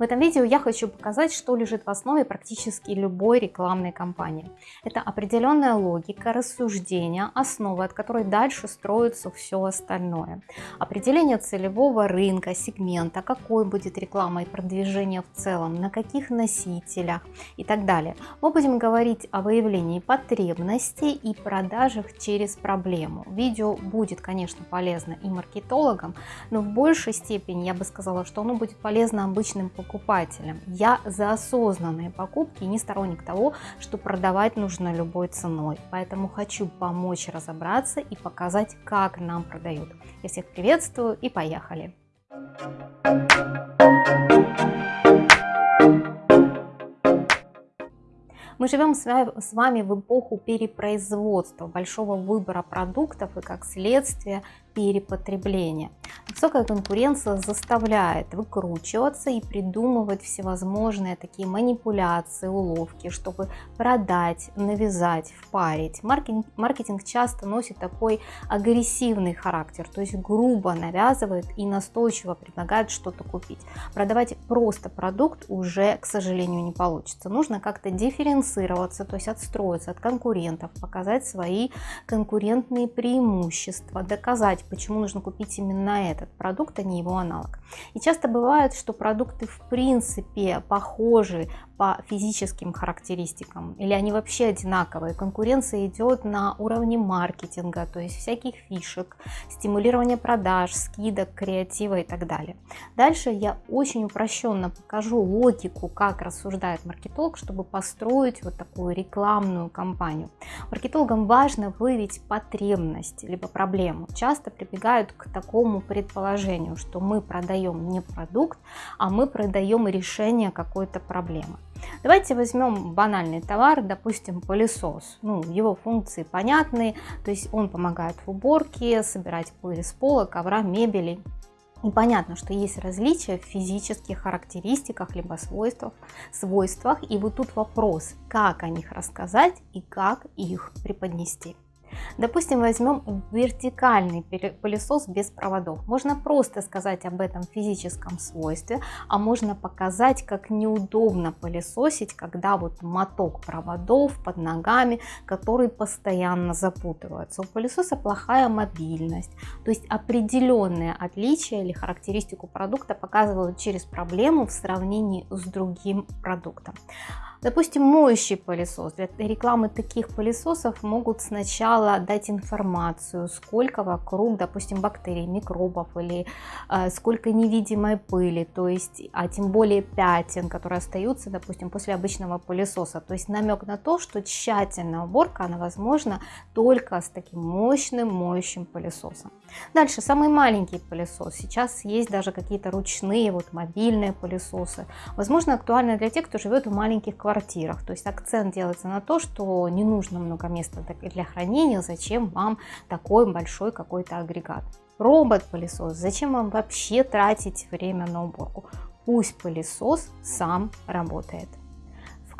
В этом видео я хочу показать, что лежит в основе практически любой рекламной кампании. Это определенная логика, рассуждения, основа, от которой дальше строится все остальное. Определение целевого рынка, сегмента, какой будет реклама и продвижение в целом, на каких носителях и так далее. Мы будем говорить о выявлении потребностей и продажах через проблему. Видео будет, конечно, полезно и маркетологам, но в большей степени я бы сказала, что оно будет полезно обычным покупателям. Я за осознанные покупки не сторонник того, что продавать нужно любой ценой. Поэтому хочу помочь разобраться и показать, как нам продают. Я всех приветствую и поехали! Мы живем с вами в эпоху перепроизводства, большого выбора продуктов и как следствие перепотребления. Высокая конкуренция заставляет выкручиваться и придумывать всевозможные такие манипуляции, уловки, чтобы продать, навязать, впарить. Маркетинг, маркетинг часто носит такой агрессивный характер, то есть грубо навязывает и настойчиво предлагает что-то купить. Продавать просто продукт уже, к сожалению, не получится. Нужно как-то дифференцироваться, то есть отстроиться от конкурентов, показать свои конкурентные преимущества, доказать, почему нужно купить именно этот продукт, а не его аналог. И часто бывает, что продукты в принципе похожи по физическим характеристикам или они вообще одинаковые. Конкуренция идет на уровне маркетинга, то есть всяких фишек, стимулирования продаж, скидок, креатива и так далее. Дальше я очень упрощенно покажу логику, как рассуждает маркетолог, чтобы построить вот такую рекламную кампанию. Маркетологам важно выявить потребность либо проблему. Часто прибегают к такому предположению, что мы продаем не продукт, а мы продаем решение какой-то проблемы. Давайте возьмем банальный товар, допустим, пылесос. Ну, его функции понятны, то есть он помогает в уборке, собирать пыль с пола, ковра, мебели. И понятно, что есть различия в физических характеристиках, либо свойствах, свойствах. И вот тут вопрос, как о них рассказать и как их преподнести. Допустим, возьмем вертикальный пылесос без проводов. Можно просто сказать об этом физическом свойстве, а можно показать, как неудобно пылесосить, когда вот моток проводов под ногами, которые постоянно запутываются. У пылесоса плохая мобильность, то есть определенные отличия или характеристику продукта показывают через проблему в сравнении с другим продуктом. Допустим, моющий пылесос. Для рекламы таких пылесосов могут сначала дать информацию, сколько вокруг, допустим, бактерий, микробов или э, сколько невидимой пыли, то есть, а тем более пятен, которые остаются, допустим, после обычного пылесоса. То есть намек на то, что тщательная уборка, она возможна только с таким мощным моющим пылесосом. Дальше, самый маленький пылесос. Сейчас есть даже какие-то ручные, вот мобильные пылесосы. Возможно, актуально для тех, кто живет в маленьких квартирах квартирах. То есть акцент делается на то, что не нужно много места для хранения, зачем вам такой большой какой-то агрегат. Робот-пылесос, зачем вам вообще тратить время на уборку? Пусть пылесос сам работает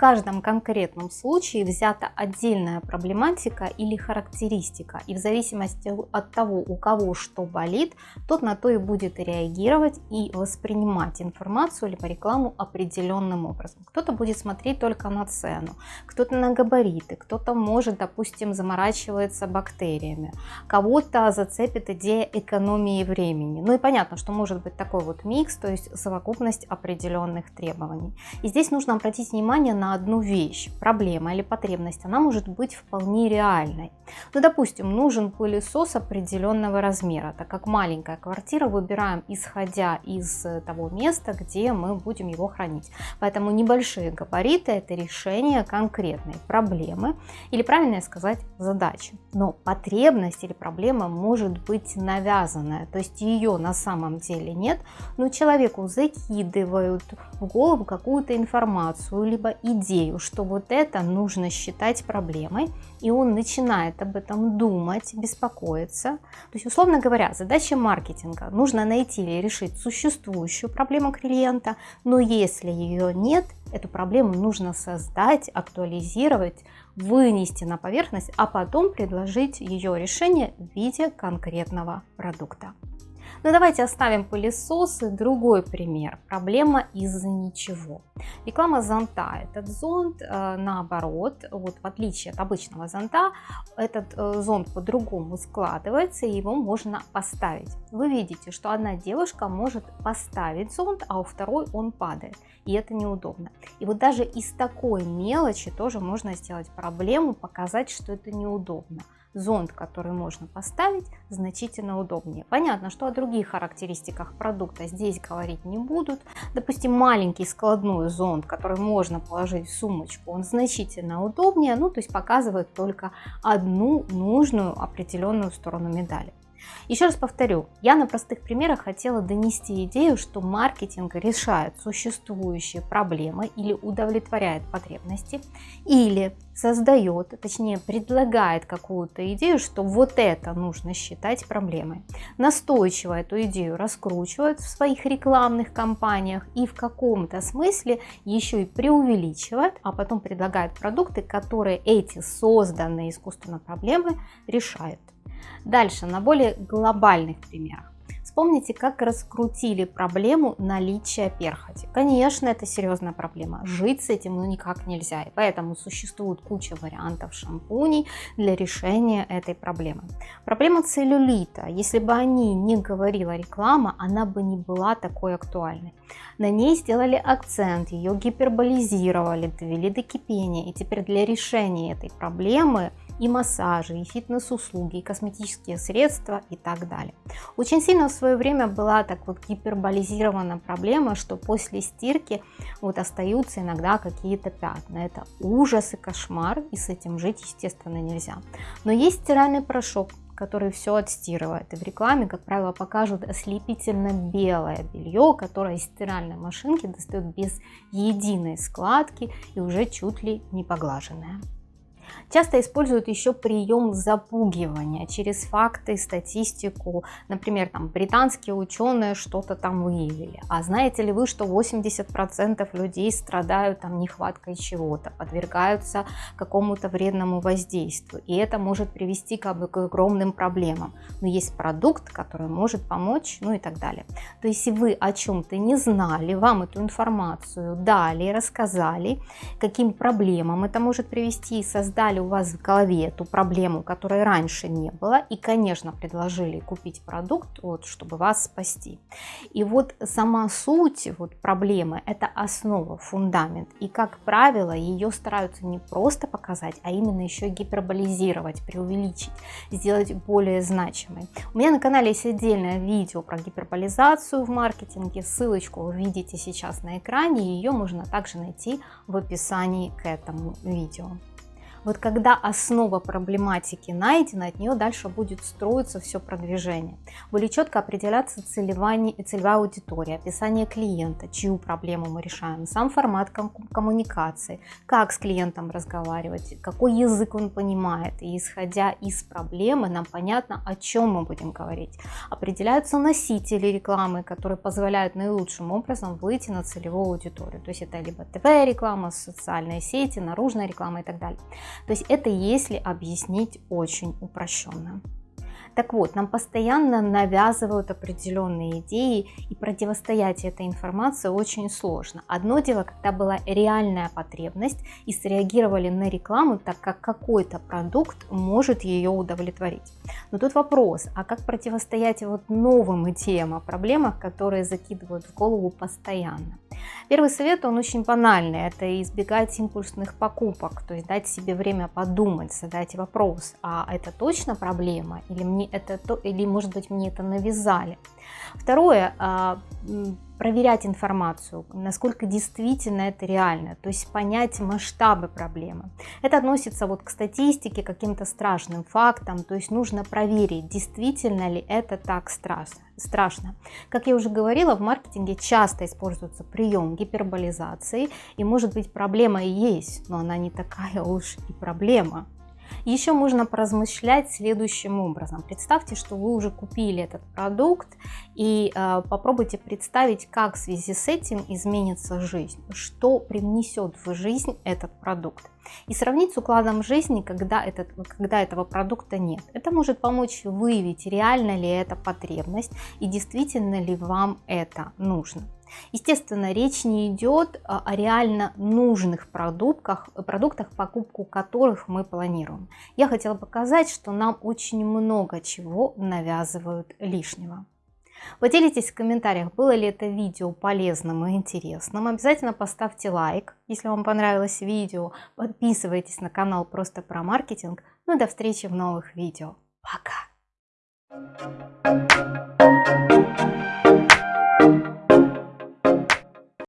каждом конкретном случае взята отдельная проблематика или характеристика, и в зависимости от того, у кого что болит, тот на то и будет реагировать и воспринимать информацию либо рекламу определенным образом. Кто-то будет смотреть только на цену, кто-то на габариты, кто-то может, допустим, заморачивается бактериями, кого-то зацепит идея экономии времени. Ну и понятно, что может быть такой вот микс, то есть совокупность определенных требований. И здесь нужно обратить внимание на одну вещь, проблема или потребность, она может быть вполне реальной. Ну, допустим, нужен пылесос определенного размера, так как маленькая квартира выбираем исходя из того места, где мы будем его хранить. Поэтому небольшие габариты – это решение конкретной проблемы или, правильно сказать, задачи. Но потребность или проблема может быть навязанная, то есть ее на самом деле нет, но человеку закидывают в голову какую-то информацию, либо идею, что вот это нужно считать проблемой, и он начинает об этом думать, беспокоиться. То есть, условно говоря, задача маркетинга нужно найти или решить существующую проблему клиента, но если ее нет, эту проблему нужно создать, актуализировать, вынести на поверхность, а потом предложить ее решение в виде конкретного продукта. Но давайте оставим пылесосы. Другой пример. Проблема из-за ничего. Реклама зонта. Этот зонт, э, наоборот, вот в отличие от обычного зонта, этот э, зонт по-другому складывается, и его можно поставить. Вы видите, что одна девушка может поставить зонт, а у второй он падает. И это неудобно. И вот даже из такой мелочи тоже можно сделать проблему, показать, что это неудобно зонт, который можно поставить, значительно удобнее. Понятно, что о других характеристиках продукта здесь говорить не будут. Допустим, маленький складной зонт, который можно положить в сумочку, он значительно удобнее, ну то есть показывает только одну нужную определенную сторону медали. Еще раз повторю, я на простых примерах хотела донести идею, что маркетинг решает существующие проблемы или удовлетворяет потребности, или создает, точнее предлагает какую-то идею, что вот это нужно считать проблемой. Настойчиво эту идею раскручивают в своих рекламных кампаниях и в каком-то смысле еще и преувеличивают, а потом предлагают продукты, которые эти созданные искусственно проблемы решают. Дальше, на более глобальных примерах. Вспомните, как раскрутили проблему наличия перхоти. Конечно, это серьезная проблема. Жить с этим ну никак нельзя. И поэтому существует куча вариантов шампуней для решения этой проблемы. Проблема целлюлита. Если бы о ней не говорила реклама, она бы не была такой актуальной. На ней сделали акцент, ее гиперболизировали, довели до кипения. И теперь для решения этой проблемы и массажи, и фитнес-услуги, и косметические средства и так далее. Очень сильно в свое время была так вот гиперболизирована проблема, что после стирки вот остаются иногда какие-то пятна. Это ужас и кошмар, и с этим жить, естественно, нельзя. Но есть стиральный порошок, который все отстирывает. И в рекламе, как правило, покажут ослепительно белое белье, которое из стиральной машинки достает без единой складки и уже чуть ли не поглаженное. Часто используют еще прием запугивания через факты, статистику. Например, там британские ученые что-то там выявили. А знаете ли вы, что 80% людей страдают там нехваткой чего-то, подвергаются какому-то вредному воздействию. И это может привести к огромным проблемам. Но есть продукт, который может помочь, ну и так далее. То есть, если вы о чем-то не знали, вам эту информацию дали, рассказали, каким проблемам это может привести, создать создали у вас в голове эту проблему, которой раньше не было, и, конечно, предложили купить продукт, вот, чтобы вас спасти. И вот сама суть вот, проблемы – это основа, фундамент. И, как правило, ее стараются не просто показать, а именно еще гиперболизировать, преувеличить, сделать более значимой. У меня на канале есть отдельное видео про гиперболизацию в маркетинге, ссылочку вы видите сейчас на экране, ее можно также найти в описании к этому видео. Вот когда основа проблематики найдена, от нее дальше будет строиться все продвижение. Будет четко определяться целевая, целевая аудитория, описание клиента, чью проблему мы решаем, сам формат коммуникации, как с клиентом разговаривать, какой язык он понимает. И исходя из проблемы, нам понятно, о чем мы будем говорить. Определяются носители рекламы, которые позволяют наилучшим образом выйти на целевую аудиторию. То есть это либо ТВ-реклама, социальные сети, наружная реклама и так далее. То есть это если объяснить очень упрощенно. Так вот, нам постоянно навязывают определенные идеи, и противостоять этой информации очень сложно. Одно дело, когда была реальная потребность, и среагировали на рекламу, так как какой-то продукт может ее удовлетворить. Но тут вопрос, а как противостоять вот новым идеям о проблемах, которые закидывают в голову постоянно? Первый совет, он очень банальный, это избегать импульсных покупок, то есть дать себе время подумать, задать вопрос, а это точно проблема или, мне это, или может быть мне это навязали. Второе, а, проверять информацию, насколько действительно это реально, то есть понять масштабы проблемы. Это относится вот к статистике, каким-то страшным фактам, то есть нужно проверить, действительно ли это так страшно. Страшно. Как я уже говорила, в маркетинге часто используется прием гиперболизации, и может быть проблема и есть, но она не такая уж и проблема. Еще можно поразмышлять следующим образом. Представьте, что вы уже купили этот продукт и э, попробуйте представить, как в связи с этим изменится жизнь, что привнесет в жизнь этот продукт. И сравнить с укладом жизни, когда, этот, когда этого продукта нет. Это может помочь выявить, реально ли это потребность и действительно ли вам это нужно. Естественно, речь не идет о реально нужных продуктах, продуктах, покупку которых мы планируем. Я хотела показать, что нам очень много чего навязывают лишнего. Поделитесь в комментариях, было ли это видео полезным и интересным. Обязательно поставьте лайк, если вам понравилось видео. Подписывайтесь на канал Просто про маркетинг. Ну и до встречи в новых видео. Пока!